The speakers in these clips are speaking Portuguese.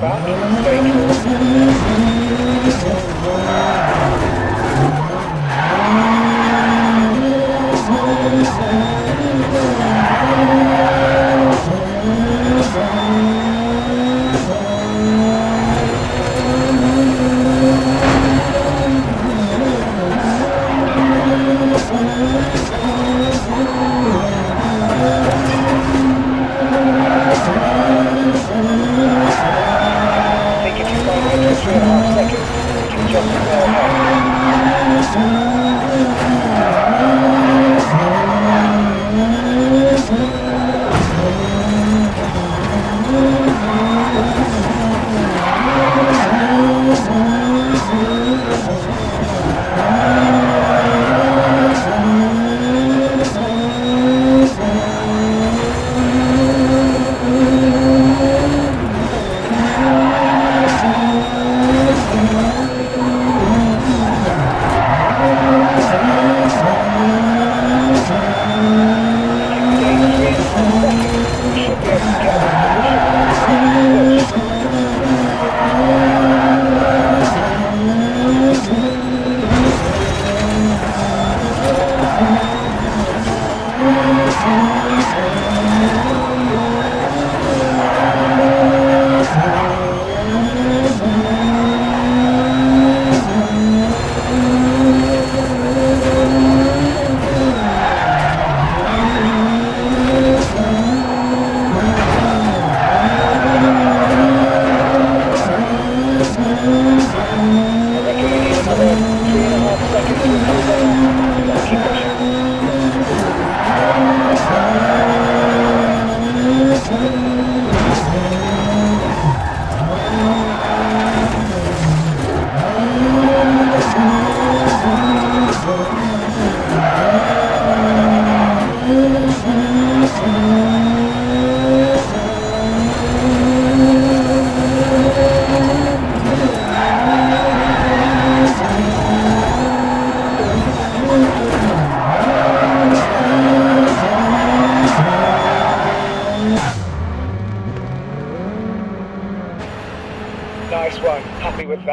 they're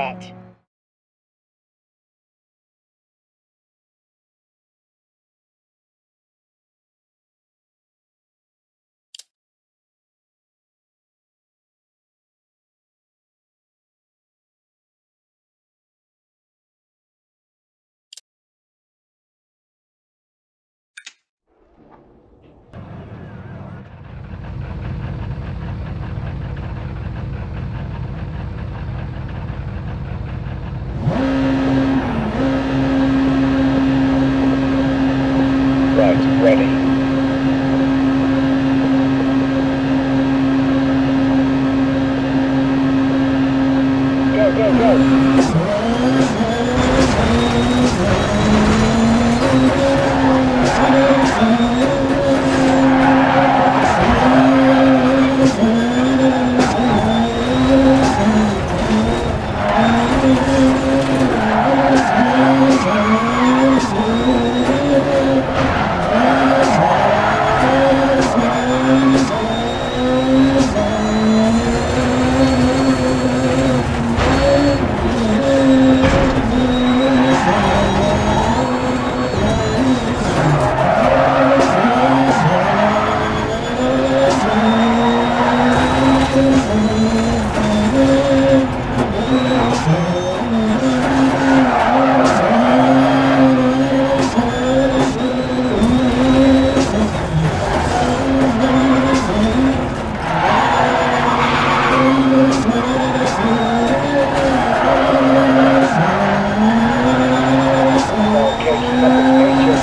that.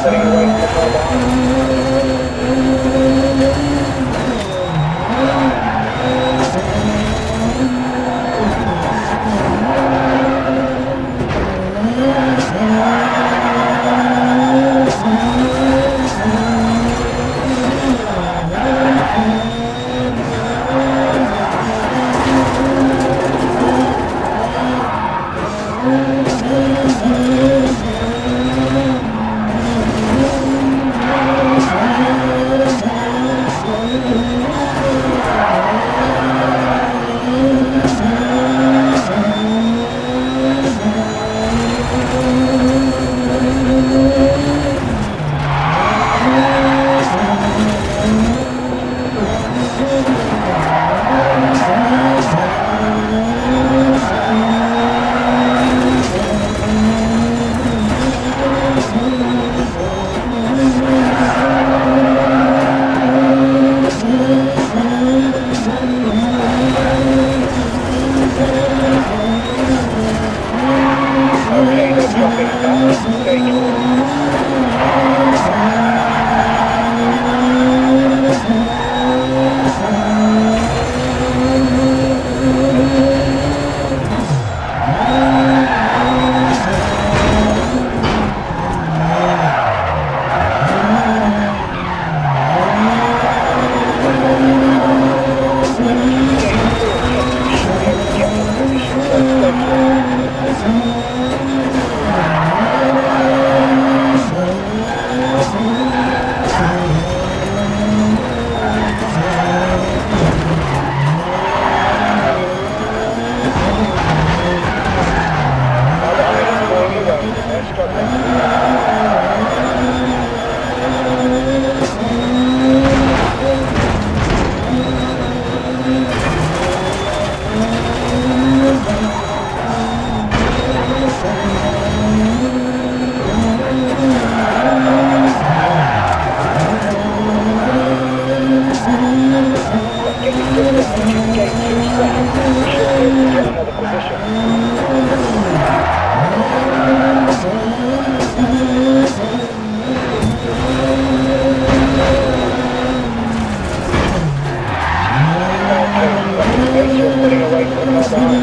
Thank you. 車が。